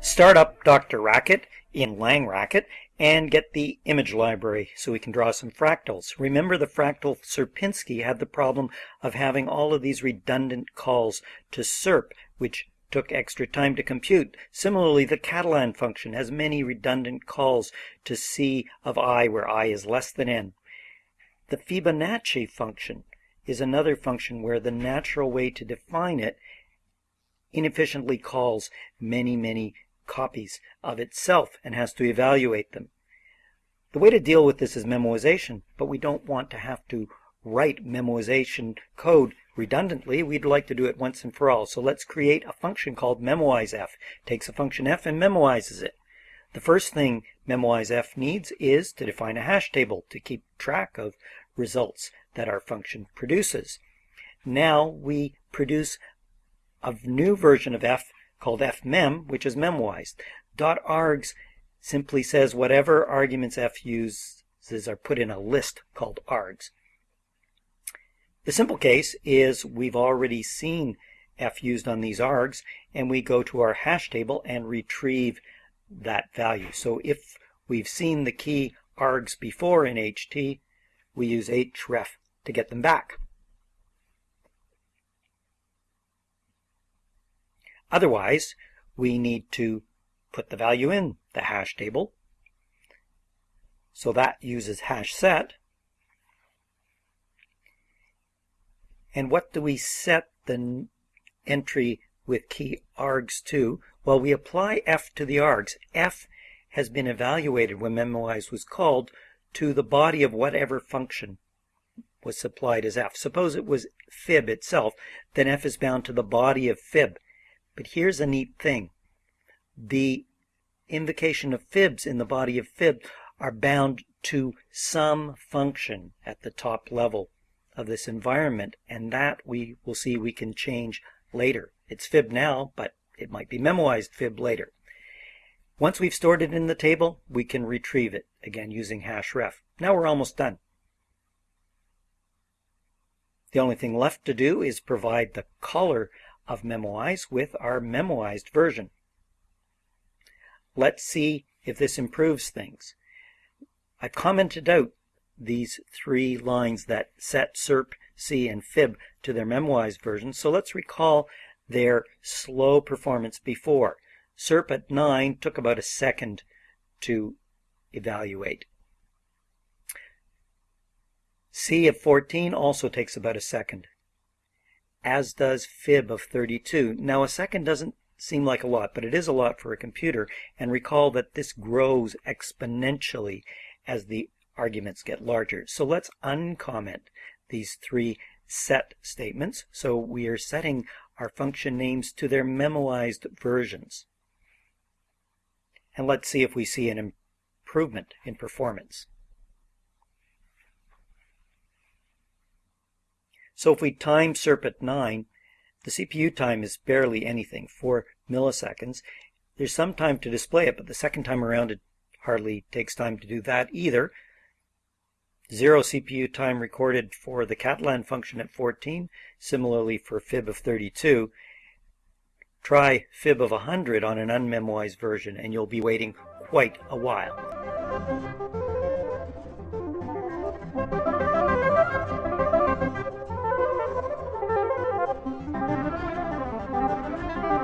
Start up DrRacket in Lang LangRacket and get the image library so we can draw some fractals. Remember the fractal Sierpinski had the problem of having all of these redundant calls to SERP, which took extra time to compute. Similarly, the Catalan function has many redundant calls to C of i where i is less than n. The Fibonacci function is another function where the natural way to define it inefficiently calls many, many copies of itself and has to evaluate them. The way to deal with this is memoization, but we don't want to have to write memoization code redundantly. We'd like to do it once and for all. So let's create a function called memoizef. Takes a function f and memoizes it. The first thing memoizef needs is to define a hash table to keep track of results that our function produces. Now we produce a new version of f called fmem, which is memoized. Dot .args simply says whatever arguments f uses are put in a list called args. The simple case is we've already seen f used on these args, and we go to our hash table and retrieve that value. So if we've seen the key args before in HT, we use href to get them back. Otherwise, we need to put the value in the hash table. So that uses hash set. And what do we set the entry with key args to? Well, we apply f to the args. f has been evaluated when memoize was called to the body of whatever function was supplied as f. Suppose it was fib itself, then f is bound to the body of fib. But here's a neat thing. The invocation of fibs in the body of fib are bound to some function at the top level of this environment, and that we will see we can change later. It's fib now, but it might be memoized fib later. Once we've stored it in the table, we can retrieve it, again using hashref. Now we're almost done. The only thing left to do is provide the color of Memoize with our memoized version. Let's see if this improves things. I've commented out these three lines that set SERP, C, and FIB to their memoized version, so let's recall their slow performance before. SERP at 9 took about a second to evaluate. C of 14 also takes about a second, as does fib of 32. Now a second doesn't seem like a lot, but it is a lot for a computer, and recall that this grows exponentially as the arguments get larger. So let's uncomment these three set statements. So we are setting our function names to their memoized versions. And let's see if we see an improvement in performance. So if we time SERP at 9, the CPU time is barely anything, 4 milliseconds. There's some time to display it, but the second time around it hardly takes time to do that either. Zero CPU time recorded for the Catalan function at 14, similarly for fib of 32. Try fib of 100 on an unmemoized version and you'll be waiting quite a while.